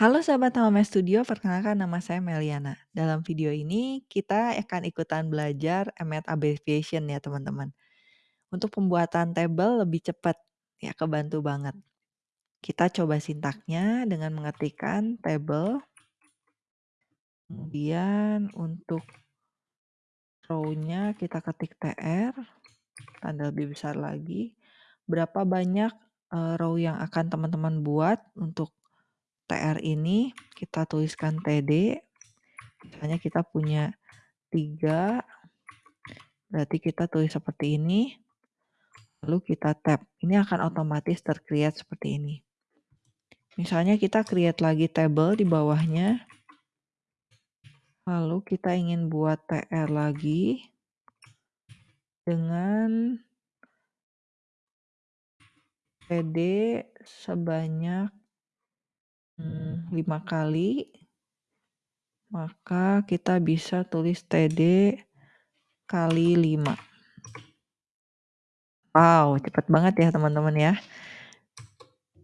Halo sahabat Home Studio, perkenalkan nama saya Meliana. Dalam video ini kita akan ikutan belajar Emmet Abbreviation ya teman-teman. Untuk pembuatan tabel lebih cepat, ya kebantu banget. Kita coba sintaknya dengan mengetikkan table. Kemudian untuk row-nya kita ketik TR, tanda lebih besar lagi. Berapa banyak uh, row yang akan teman-teman buat untuk TR ini kita tuliskan TD. Misalnya kita punya 3, berarti kita tulis seperti ini. Lalu kita tab. Ini akan otomatis tercreate seperti ini. Misalnya kita create lagi table di bawahnya. Lalu kita ingin buat TR lagi dengan TD sebanyak 5 hmm, kali, maka kita bisa tulis TD kali 5. Wow, cepat banget ya teman-teman ya.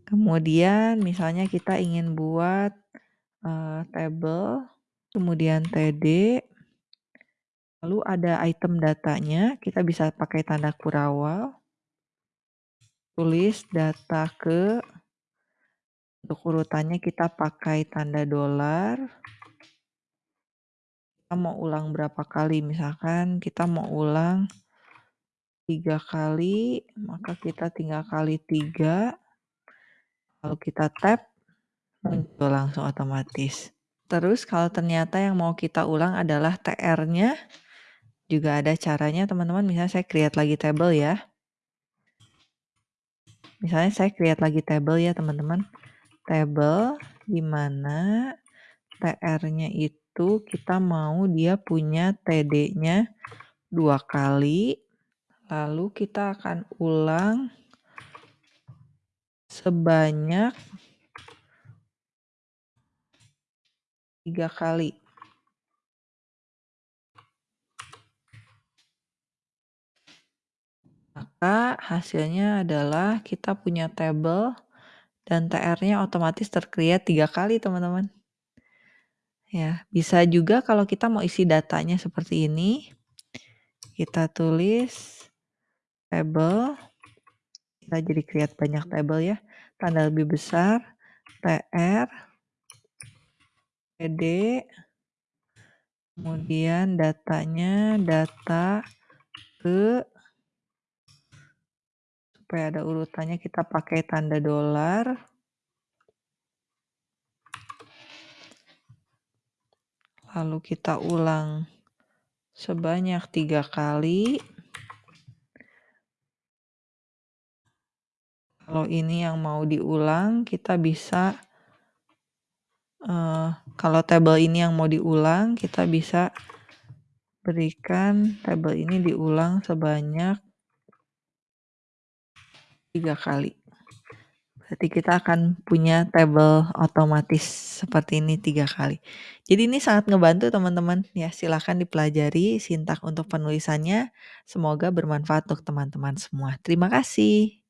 Kemudian misalnya kita ingin buat uh, table, kemudian TD, lalu ada item datanya, kita bisa pakai tanda kurawal, tulis data ke untuk urutannya kita pakai tanda dolar. Kita mau ulang berapa kali? Misalkan kita mau ulang tiga kali, maka kita tinggal kali tiga. Lalu kita tap, muncul langsung otomatis. Terus kalau ternyata yang mau kita ulang adalah TR-nya, juga ada caranya teman-teman. Misalnya saya create lagi table ya. Misalnya saya create lagi table ya teman-teman table di mana TR-nya itu kita mau dia punya TD-nya dua kali. Lalu kita akan ulang sebanyak tiga kali. Maka hasilnya adalah kita punya table dan TR-nya otomatis tercreate tiga kali teman-teman. Ya, bisa juga kalau kita mau isi datanya seperti ini, kita tulis table, kita jadi create banyak table ya, tanda lebih besar, TR, PD, kemudian datanya data ke supaya ada urutannya kita pakai tanda dolar. Lalu kita ulang sebanyak tiga kali. Kalau ini yang mau diulang, kita bisa, uh, kalau tabel ini yang mau diulang, kita bisa berikan tabel ini diulang sebanyak tiga kali. Berarti kita akan punya table otomatis seperti ini tiga kali. Jadi ini sangat ngebantu teman-teman. Ya silahkan dipelajari sintak untuk penulisannya. Semoga bermanfaat untuk teman-teman semua. Terima kasih.